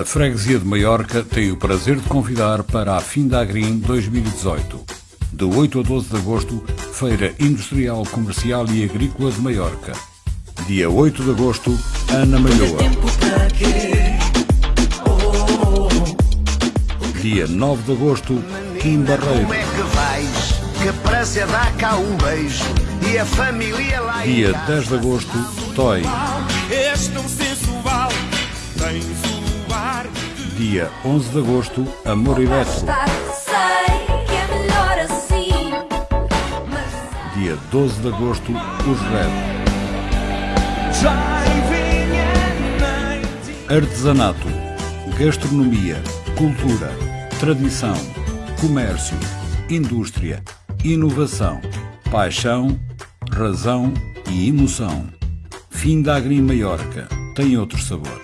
A Freguesia de Maiorca tem o prazer de convidar para a Findagrim 2018. De 8 a 12 de agosto, Feira Industrial, Comercial e Agrícola de Maiorca. Dia 8 de agosto, Ana Malhoa. Dia 9 de agosto, Kim Barreiro. É Dia em casa. 10 de agosto, Toy. Dia 11 de agosto, Amor Eletro. Sei que é melhor assim, mas Dia 12 de agosto, Os Red. Artesanato, gastronomia, cultura, tradição, comércio, indústria, inovação, paixão, razão e emoção. Fim da Agri Maiorca tem outro sabor.